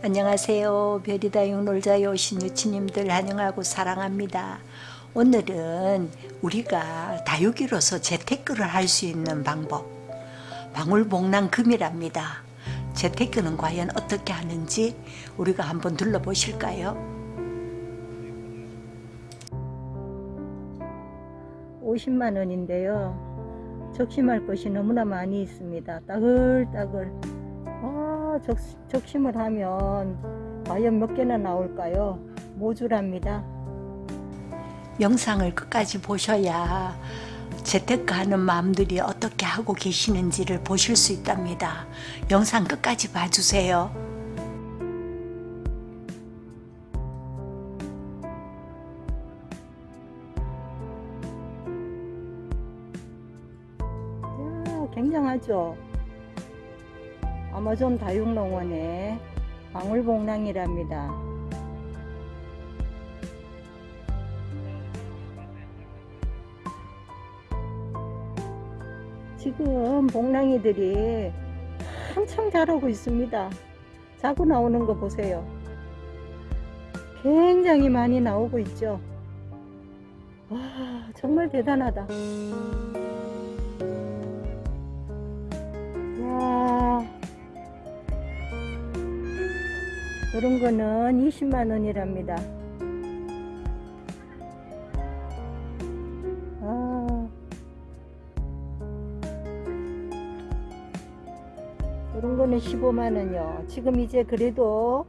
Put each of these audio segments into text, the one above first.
안녕하세요. 별이다육 놀자에 오신 유치님들 환영하고 사랑합니다. 오늘은 우리가 다육이로서 재테크를 할 수 있는 방법 방울복랑금이랍니다. 재테크는 과연 어떻게 하는지 우리가 한번 둘러보실까요? 50만 원인데요. 적심할 것이 너무나 많이 있습니다. 따글따글 아, 적, 적심을 하면 과연 몇 개나 나올까요? 모주랍니다. 영상을 끝까지 보셔야 재테크하는 마음들이 어떻게 하고 계시는지를 보실 수 있답니다. 영상 끝까지 봐주세요. 야, 굉장하죠? 아마존 다육농원의 방울복랑이랍니다. 지금 복랑이들이 한참 자라고 있습니다. 자고 나오는 거 보세요. 굉장히 많이 나오고 있죠. 와 정말 대단하다. 이런 거는 20만 원이랍니다. 아 이런 거는 15만 원이요. 지금 이제 그래도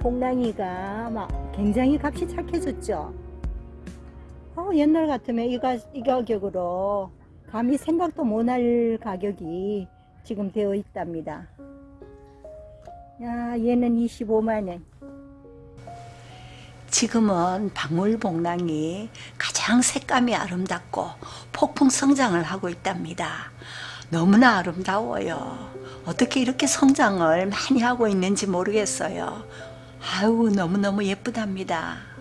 복랑이가 막 굉장히 값이 착해졌죠. 어, 옛날 같으면 이, 가, 이 가격으로 감히 생각도 못할 가격이 지금 되어 있답니다. 야, 얘는 25만원. 지금은 방울복랑이 가장 색감이 아름답고 폭풍 성장을 하고 있답니다. 너무나 아름다워요. 어떻게 이렇게 성장을 많이 하고 있는지 모르겠어요. 아유, 너무너무 예쁘답니다.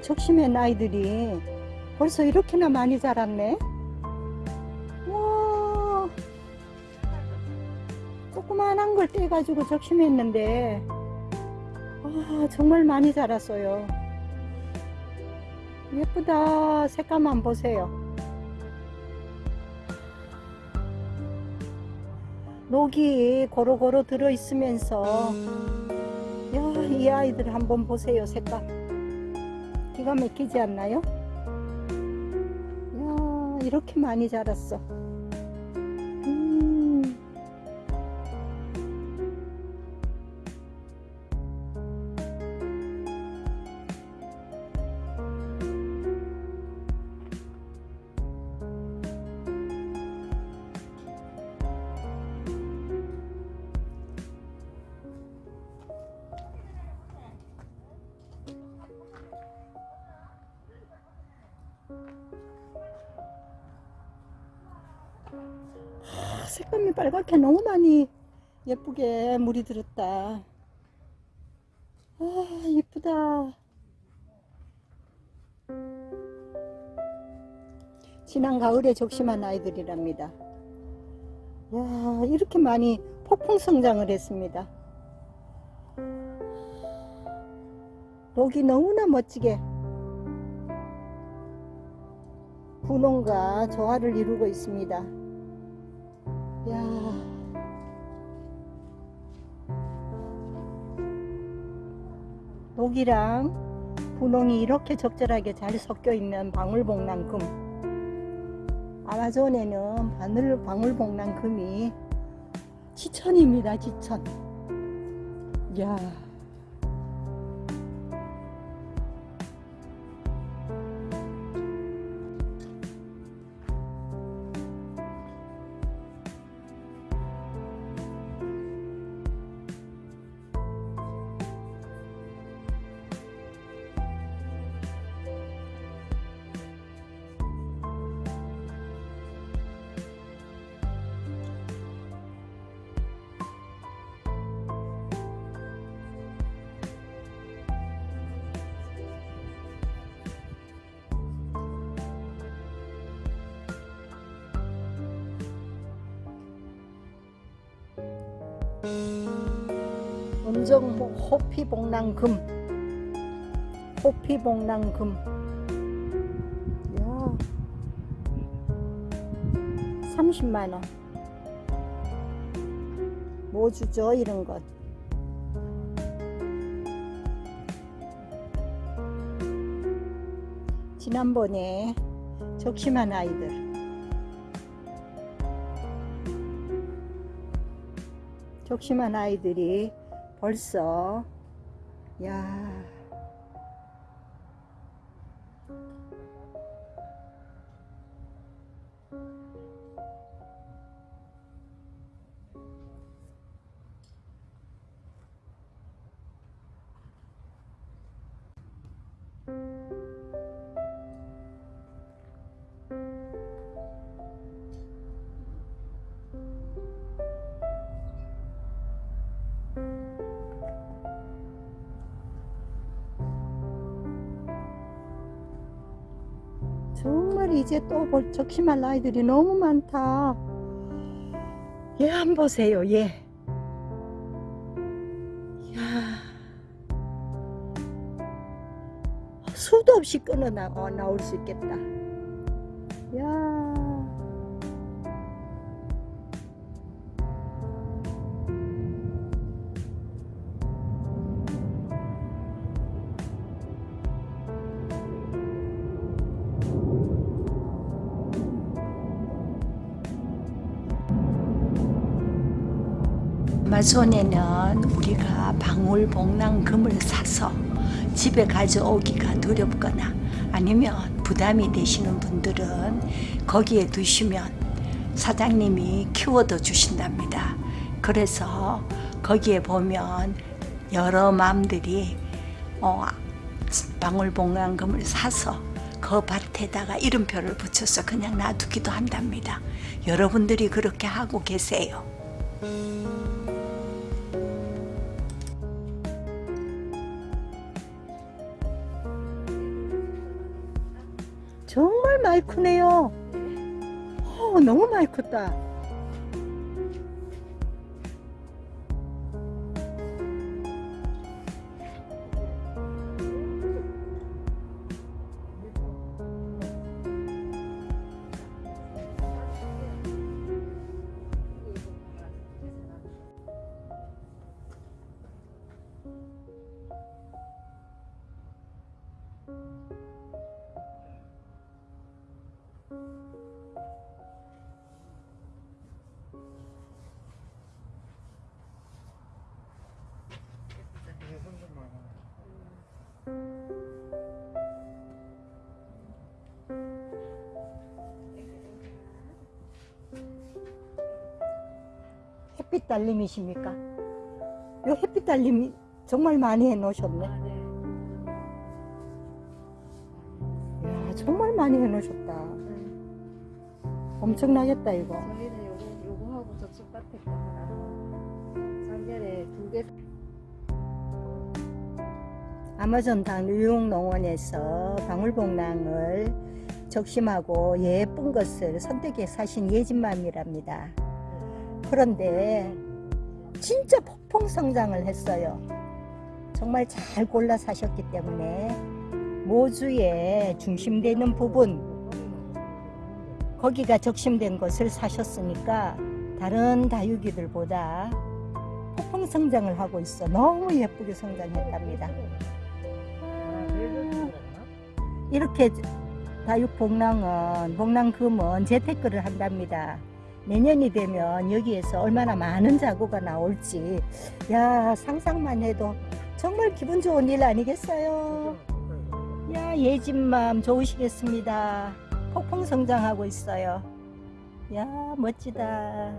적심한 아이들이 벌써 이렇게나 많이 자랐네. 와, 조그만한 걸 떼가지고 적심했는데, 아, 정말 많이 자랐어요. 예쁘다. 색감만 보세요. 녹이 고루고루 들어있으면서, 야, 이 아이들 한번 보세요. 색감. 기가 막히지 않나요? 야 이렇게 많이 자랐어 색감이 빨갛게 너무 많이 예쁘게 물이 들었다. 아 예쁘다. 지난 가을에 적심한 아이들이랍니다. 야 이렇게 많이 폭풍 성장을 했습니다. 녹이 너무나 멋지게 분홍과 조화를 이루고 있습니다. 야. 녹이랑 분홍이 이렇게 적절하게 잘 섞여 있는 방울복랑금. 아마존에는 바늘 방울복랑 금이. 지천입니다 지천. 이야 음정 뭐 호피복랑금. 호피복랑금. 야. 30만원. 뭐 주죠 이런 것? 지난번에 적심한 아이들 적심한 아이들이 벌써 야 정말 이제 또 볼 적심할 아이들이 너무 많다. 얘 한 보세요, 얘. 야 수도 없이 끊어 나, 어, 나올 수 있겠다. 야 아마존에는 우리가 방울복랑금을 사서 집에 가져오기가 두렵거나 아니면 부담이 되시는 분들은 거기에 두시면 사장님이 키워도 주신답니다. 그래서 거기에 보면 여러 맘들이 어, 방울복랑금을 사서 그 밭에다가 이름표를 붙여서 그냥 놔두기도 한답니다. 여러분들이 그렇게 하고 계세요. 정말 많이 크네요. 어, 너무 많이 컸다. 햇빛 달님이십니까? 요 햇빛 달님이 정말 많이 해 놓으셨네. 아, 네. 야, 정말 많이 해 놓으셨다. 엄청나겠다, 이거. 저희는 요거, 요거하고 저쪽 밭에 거랑 작년에 두 개. 아마존 당유용농원에서 방울복랑을 적심하고 예쁜 것을 선택해 사신 예진맘이랍니다. 그런데 진짜 폭풍 성장을 했어요. 정말 잘 골라 사셨기 때문에 모주에 중심되는 부분 거기가 적심된 것을 사셨으니까 다른 다육이들보다 폭풍 성장을 하고 있어 너무 예쁘게 성장했답니다. 이렇게 다육복랑은 복랑금은 재테크를 한답니다. 내년이 되면 여기에서 얼마나 많은 자구가 나올지 야 상상만 해도 정말 기분 좋은 일 아니겠어요? 야 예진맘 좋으시겠습니다. 폭풍 성장하고 있어요. 야 멋지다.